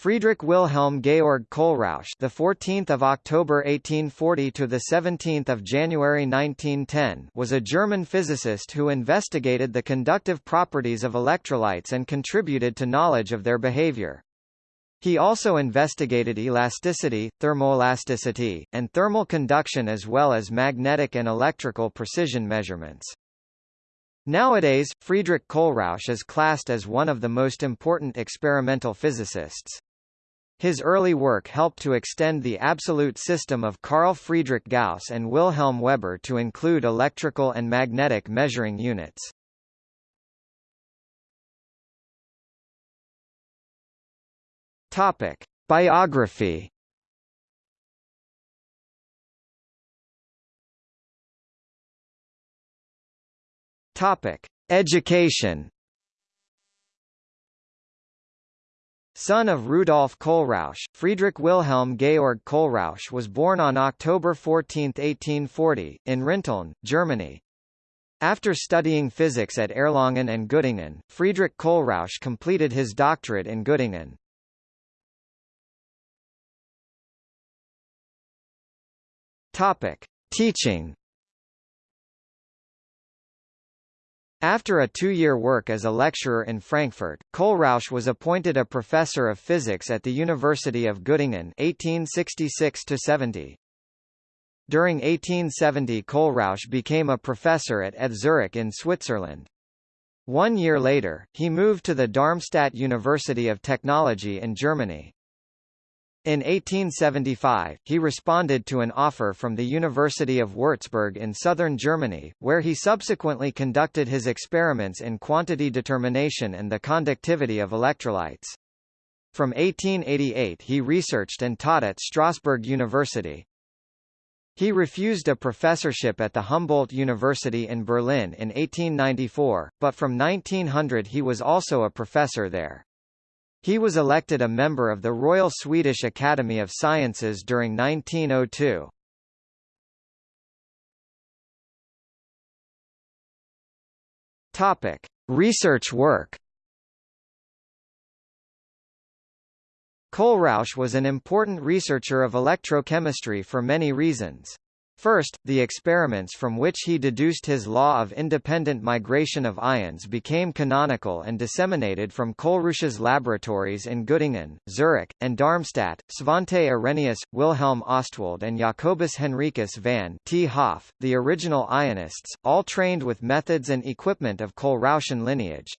Friedrich Wilhelm Georg Kohlrausch, the 14th of October 1840 to the 17th of January 1910, was a German physicist who investigated the conductive properties of electrolytes and contributed to knowledge of their behavior. He also investigated elasticity, thermoelasticity, and thermal conduction as well as magnetic and electrical precision measurements. Nowadays, Friedrich Kohlrausch is classed as one of the most important experimental physicists. His early work helped to extend the absolute system of Carl Friedrich Gauss and Wilhelm Weber to include electrical and magnetic measuring units. Topic: Biography. Topic: Education. Son of Rudolf Kohlrausch, Friedrich Wilhelm Georg Kohlrausch was born on October 14, 1840, in Rinteln, Germany. After studying physics at Erlangen and Göttingen, Friedrich Kohlrausch completed his doctorate in Göttingen. Topic: Teaching. After a two-year work as a lecturer in Frankfurt, Kohlrausch was appointed a professor of physics at the University of Göttingen 1866-70. During 1870 Kohlrausch became a professor at ETH Zurich in Switzerland. One year later, he moved to the Darmstadt University of Technology in Germany. In 1875, he responded to an offer from the University of Würzburg in southern Germany, where he subsequently conducted his experiments in quantity determination and the conductivity of electrolytes. From 1888 he researched and taught at Strasbourg University. He refused a professorship at the Humboldt University in Berlin in 1894, but from 1900 he was also a professor there. He was elected a member of the Royal Swedish Academy of Sciences during 1902. Topic: Research work. Kohlrausch was an important researcher of electrochemistry for many reasons. First, the experiments from which he deduced his law of independent migration of ions became canonical and disseminated from Kohlrausch's laboratories in Göttingen, Zurich, and Darmstadt. Svante Arrhenius, Wilhelm Ostwald and Jacobus Henricus van 't Hoff, the original ionists, all trained with methods and equipment of Kohlrauschian lineage.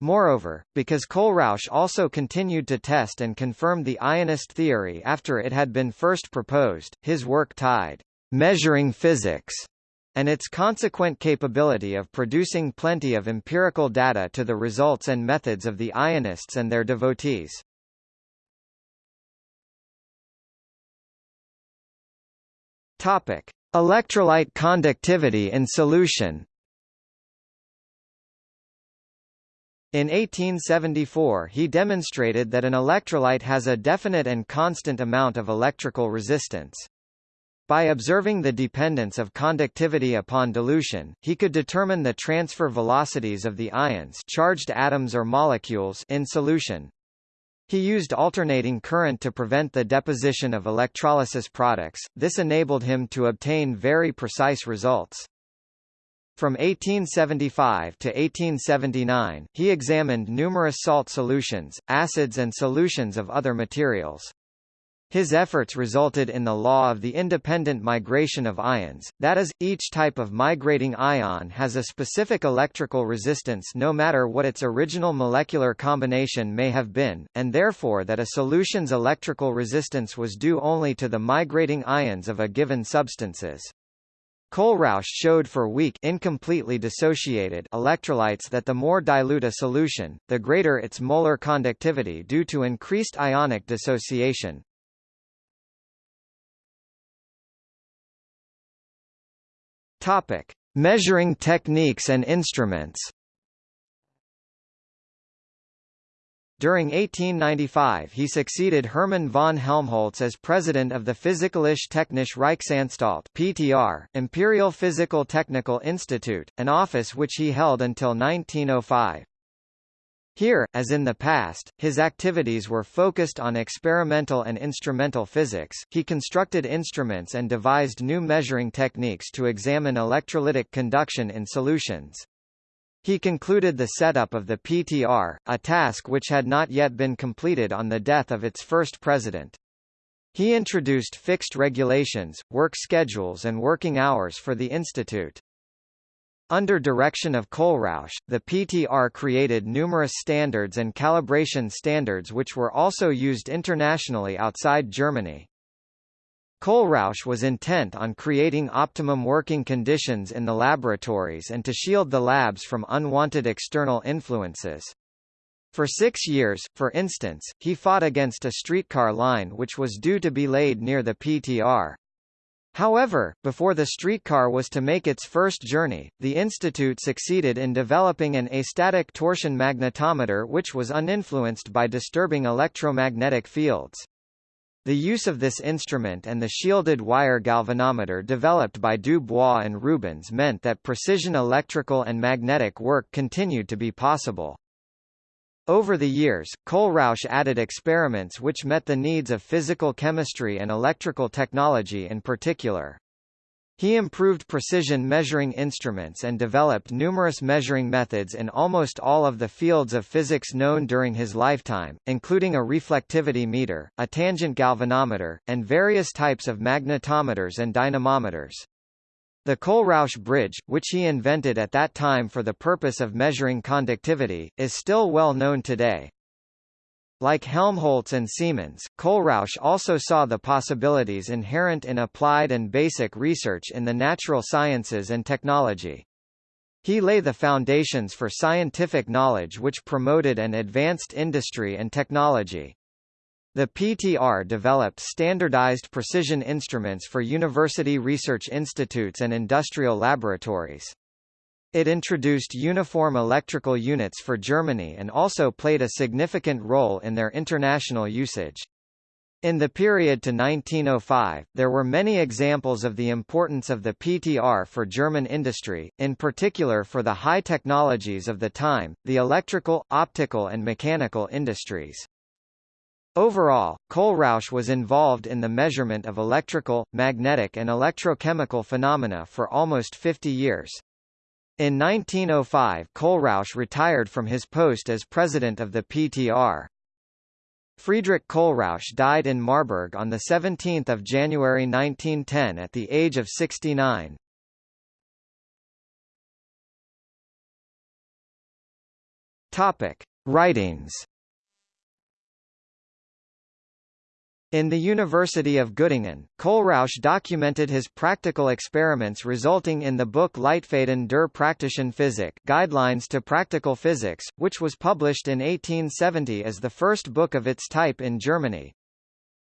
Moreover, because Kohlrausch also continued to test and confirm the ionist theory after it had been first proposed, his work tied measuring physics and its consequent capability of producing plenty of empirical data to the results and methods of the ionists and their devotees. Topic: Electrolyte conductivity in solution. In 1874 he demonstrated that an electrolyte has a definite and constant amount of electrical resistance. By observing the dependence of conductivity upon dilution, he could determine the transfer velocities of the ions charged atoms or molecules in solution. He used alternating current to prevent the deposition of electrolysis products, this enabled him to obtain very precise results. From 1875 to 1879, he examined numerous salt solutions, acids and solutions of other materials. His efforts resulted in the law of the independent migration of ions, that is, each type of migrating ion has a specific electrical resistance no matter what its original molecular combination may have been, and therefore that a solution's electrical resistance was due only to the migrating ions of a given substances. Kohlrausch showed for weak incompletely dissociated electrolytes that the more dilute a solution, the greater its molar conductivity due to increased ionic dissociation. Topic: Measuring techniques and instruments. During 1895 he succeeded Hermann von Helmholtz as president of the Physikalische Technische Reichsanstalt PTR, Imperial Physical Technical Institute, an office which he held until 1905. Here, as in the past, his activities were focused on experimental and instrumental physics. He constructed instruments and devised new measuring techniques to examine electrolytic conduction in solutions. He concluded the setup of the PTR, a task which had not yet been completed on the death of its first president. He introduced fixed regulations, work schedules and working hours for the institute. Under direction of Kohlrausch, the PTR created numerous standards and calibration standards which were also used internationally outside Germany. Kohlrausch was intent on creating optimum working conditions in the laboratories and to shield the labs from unwanted external influences. For six years, for instance, he fought against a streetcar line which was due to be laid near the PTR. However, before the streetcar was to make its first journey, the institute succeeded in developing an astatic torsion magnetometer which was uninfluenced by disturbing electromagnetic fields. The use of this instrument and the shielded wire galvanometer developed by Du Bois and Rubens meant that precision electrical and magnetic work continued to be possible. Over the years, Kohlrausch added experiments which met the needs of physical chemistry and electrical technology in particular. He improved precision measuring instruments and developed numerous measuring methods in almost all of the fields of physics known during his lifetime, including a reflectivity meter, a tangent galvanometer, and various types of magnetometers and dynamometers. The Kohlrausch bridge, which he invented at that time for the purpose of measuring conductivity, is still well known today. Like Helmholtz and Siemens, Kohlrausch also saw the possibilities inherent in applied and basic research in the natural sciences and technology. He lay the foundations for scientific knowledge which promoted and advanced industry and technology. The PTR developed standardized precision instruments for university research institutes and industrial laboratories. It introduced uniform electrical units for Germany and also played a significant role in their international usage. In the period to 1905, there were many examples of the importance of the PTR for German industry, in particular for the high technologies of the time, the electrical, optical and mechanical industries. Overall, Kohlrausch was involved in the measurement of electrical, magnetic and electrochemical phenomena for almost 50 years. In 1905 Kohlrausch retired from his post as president of the PTR. Friedrich Kohlrausch died in Marburg on 17 January 1910 at the age of 69. Topic. Writings In the University of Göttingen, Kohlrausch documented his practical experiments resulting in the book Leitfäden der praktischen Physik Guidelines to Practical Physics, which was published in 1870 as the first book of its type in Germany.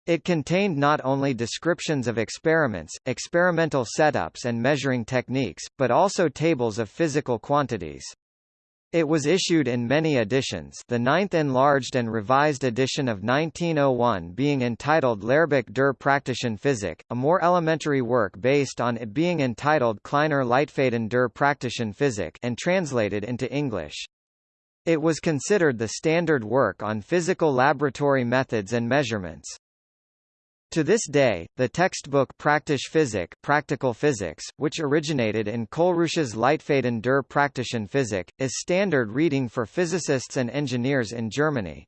It contained not only descriptions of experiments, experimental setups and measuring techniques, but also tables of physical quantities. It was issued in many editions the ninth enlarged and revised edition of 1901 being entitled Lehrbuch der praktischen Physik, a more elementary work based on it being entitled Kleiner Leitfaden der praktischen Physik and translated into English. It was considered the standard work on physical laboratory methods and measurements. To this day, the textbook Praktische Physik Practical Physics, which originated in Kohlrausch's Leitfaden der praktischen Physik, is standard reading for physicists and engineers in Germany.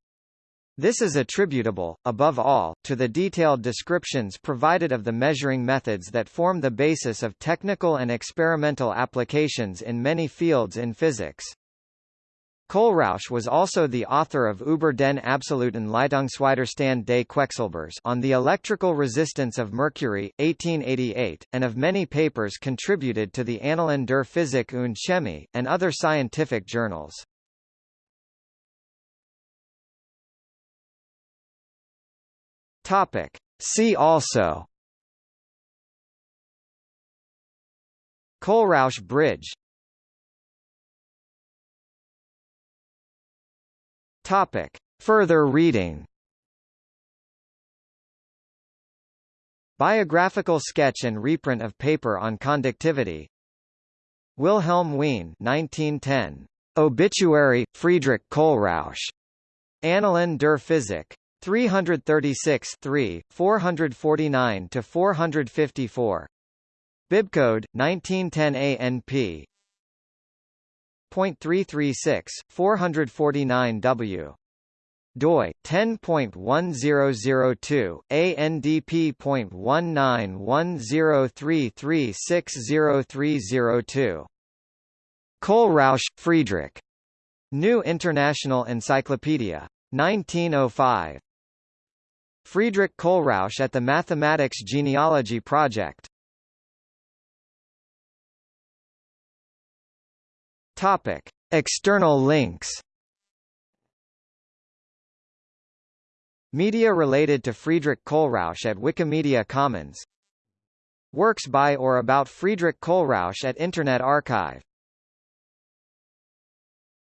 This is attributable, above all, to the detailed descriptions provided of the measuring methods that form the basis of technical and experimental applications in many fields in physics. Kohlrausch was also the author of Über den absoluten Leitungswiderstand des Quecksilbers on the electrical resistance of mercury, 1888, and of many papers contributed to the Annalen der Physik und Chemie, and other scientific journals. Topic. See also Kohlrausch Bridge Topic. Further reading Biographical sketch and reprint of paper on conductivity Wilhelm Wien 1910 Obituary, Friedrich Kohlrausch. Annalen der Physik. 336 3, 449–454. Bibcode, 1910 ANP. .336, 449W doi 10.1002 ANDP.191033603002 Kohlrausch, Friedrich. New International Encyclopedia. 1905. Friedrich Kohlrausch at the Mathematics Genealogy Project. Topic: External links. Media related to Friedrich Kohlrausch at Wikimedia Commons Works by or about Friedrich Kohlrausch at Internet Archive